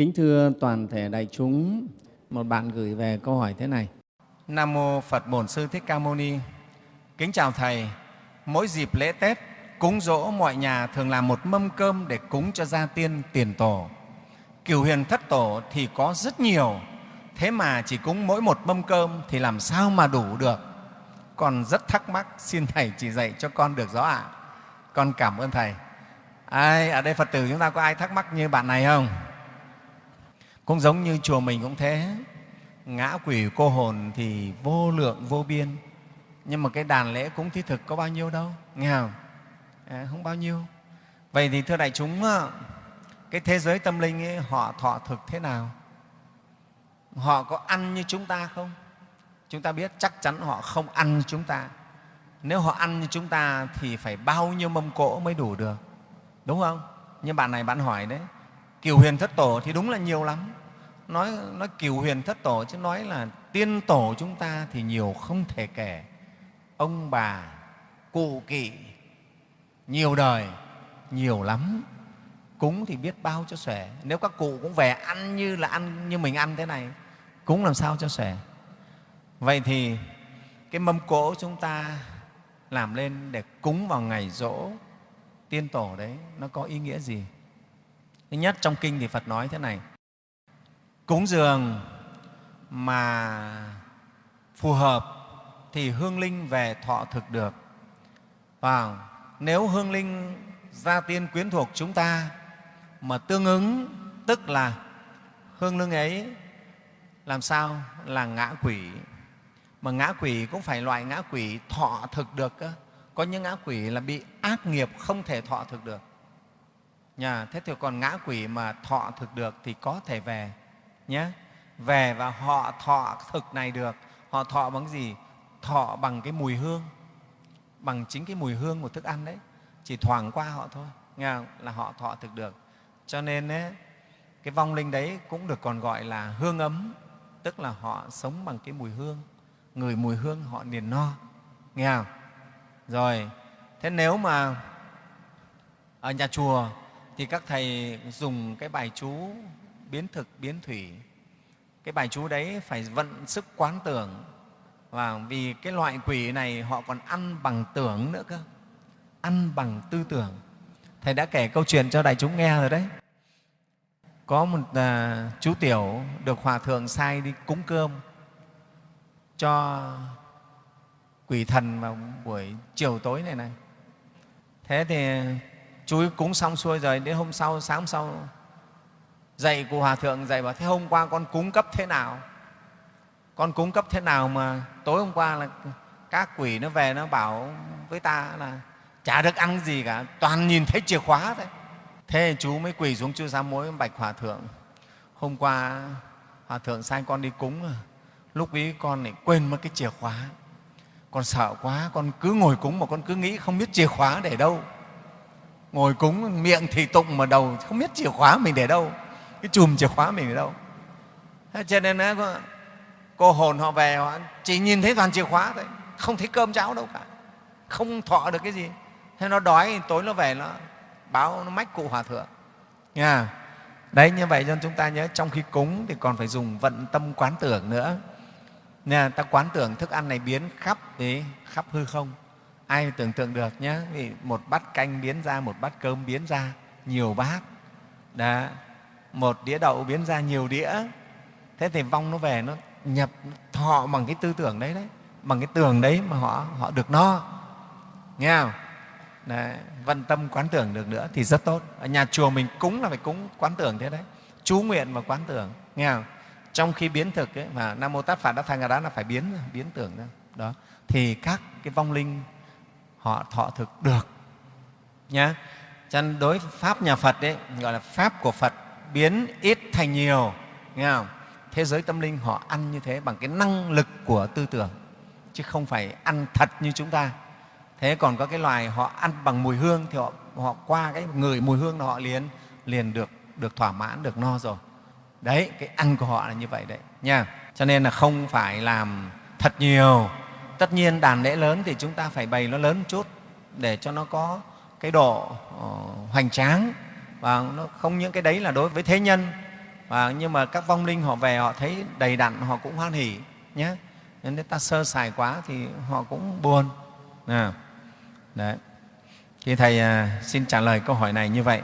Kính thưa toàn thể đại chúng, một bạn gửi về câu hỏi thế này. Nam Mô Phật Bổn Sư Thích Ca Mâu Ni Kính chào Thầy, mỗi dịp lễ Tết, cúng dỗ mọi nhà thường làm một mâm cơm để cúng cho gia tiên tiền tổ. Cửu huyền thất tổ thì có rất nhiều, thế mà chỉ cúng mỗi một mâm cơm thì làm sao mà đủ được? Con rất thắc mắc, xin Thầy chỉ dạy cho con được rõ ạ. Con cảm ơn Thầy. Ai, ở đây Phật tử chúng ta có ai thắc mắc như bạn này không? Cũng giống như chùa mình cũng thế, ngã quỷ cô hồn thì vô lượng vô biên. Nhưng mà cái đàn lễ cúng thi thực có bao nhiêu đâu nghe không? À, không bao nhiêu. Vậy thì thưa đại chúng cái thế giới tâm linh ấy, họ thọ thực thế nào? Họ có ăn như chúng ta không? Chúng ta biết chắc chắn họ không ăn như chúng ta. Nếu họ ăn như chúng ta thì phải bao nhiêu mâm cỗ mới đủ được? Đúng không? Như bạn này bạn hỏi đấy kiều huyền thất tổ thì đúng là nhiều lắm nói nói kiều huyền thất tổ chứ nói là tiên tổ chúng ta thì nhiều không thể kể ông bà, cụ kỵ, nhiều đời, nhiều lắm cúng thì biết bao cho xòe. nếu các cụ cũng về ăn như là ăn, như mình ăn thế này, cúng làm sao cho xòe. vậy thì cái mâm cỗ chúng ta làm lên để cúng vào ngày rỗ tiên tổ đấy, nó có ý nghĩa gì thứ nhất, trong kinh thì phật nói thế này. Cúng dường mà phù hợp thì hương linh về thọ thực được. Và nếu hương linh gia tiên quyến thuộc chúng ta mà tương ứng, tức là hương linh ấy, làm sao? Là ngã quỷ. Mà ngã quỷ cũng phải loại ngã quỷ thọ thực được cơ. có những ngã quỷ là bị ác nghiệp không thể thọ thực được nhà thế thì còn ngã quỷ mà thọ thực được thì có thể về nhé. Về và họ thọ thực này được. Họ thọ bằng gì? Thọ bằng cái mùi hương bằng chính cái mùi hương của thức ăn đấy. Chỉ thoảng qua họ thôi nghe không? là họ thọ thực được. Cho nên ấy, cái vong linh đấy cũng được còn gọi là hương ấm tức là họ sống bằng cái mùi hương. Người mùi hương họ liền no nghe không? Rồi thế nếu mà ở nhà chùa thì các thầy dùng cái bài chú biến thực biến thủy. Cái bài chú đấy phải vận sức quán tưởng. Và vì cái loại quỷ này họ còn ăn bằng tưởng nữa cơ. Ăn bằng tư tưởng. Thầy đã kể câu chuyện cho đại chúng nghe rồi đấy. Có một à, chú tiểu được hòa thượng sai đi cúng cơm cho quỷ thần vào buổi chiều tối này này. Thế thì chú cúng xong xuôi rồi, đến hôm sau, sáng hôm sau, dạy cụ hòa thượng, dạy bảo, thế hôm qua con cúng cấp thế nào? Con cúng cấp thế nào mà tối hôm qua là các quỷ nó về nó bảo với ta là chả được ăn gì cả, toàn nhìn thấy chìa khóa thôi. Thế chú mới quỳ xuống chưa dám mối bạch hòa thượng. Hôm qua hòa thượng sai con đi cúng, lúc ấy con lại quên mất cái chìa khóa. Con sợ quá, con cứ ngồi cúng mà con cứ nghĩ không biết chìa khóa để đâu ngồi cúng miệng thì tụng mà đầu không biết chìa khóa mình để đâu. Cái chùm chìa khóa mình ở đâu. Thế cho nên đó, cô hồn họ về họ chỉ nhìn thấy toàn chìa khóa thôi. Không thấy cơm cháo đâu cả. Không thọ được cái gì. Thế nó đói tối nó về nó báo nó mách cụ hòa thượng. Nha. Đấy như vậy cho chúng ta nhớ trong khi cúng thì còn phải dùng vận tâm quán tưởng nữa. Nha ta quán tưởng thức ăn này biến khắp thì khắp hư không ai tưởng tượng được nhé vì một bát canh biến ra một bát cơm biến ra nhiều bát. Đó một đĩa đậu biến ra nhiều đĩa. Thế thì vong nó về nó nhập thọ bằng cái tư tưởng đấy đấy bằng cái tường đấy mà họ họ được no. Nghe không? Đấy, văn tâm quán tưởng được nữa thì rất tốt. Ở nhà chùa mình cúng là phải cúng quán tưởng thế đấy chú nguyện và quán tưởng. Nghe không? Trong khi biến thực ấy, mà nam mô tát phạt đã thành đó là phải biến biến tưởng ra. Đó thì các cái vong linh họ thọ thực được. Nhá. Cho nên đối với pháp nhà phật đấy gọi là pháp của phật biến ít thành nhiều nghe không? Thế giới tâm linh họ ăn như thế bằng cái năng lực của tư tưởng chứ không phải ăn thật như chúng ta. Thế còn có cái loài họ ăn bằng mùi hương thì họ, họ qua cái người mùi hương họ liền liền được được thỏa mãn được no rồi. Đấy cái ăn của họ là như vậy đấy nha. Cho nên là không phải làm thật nhiều tất nhiên đàn lễ lớn thì chúng ta phải bày nó lớn một chút để cho nó có cái độ ờ, hoành tráng. Và nó không những cái đấy là đối với thế nhân và nhưng mà các vong linh họ về họ thấy đầy đặn họ cũng hoan hỉ nhé. Nên nếu ta sơ sài quá thì họ cũng buồn. À, đấy. Thì thầy à, xin trả lời câu hỏi này như vậy.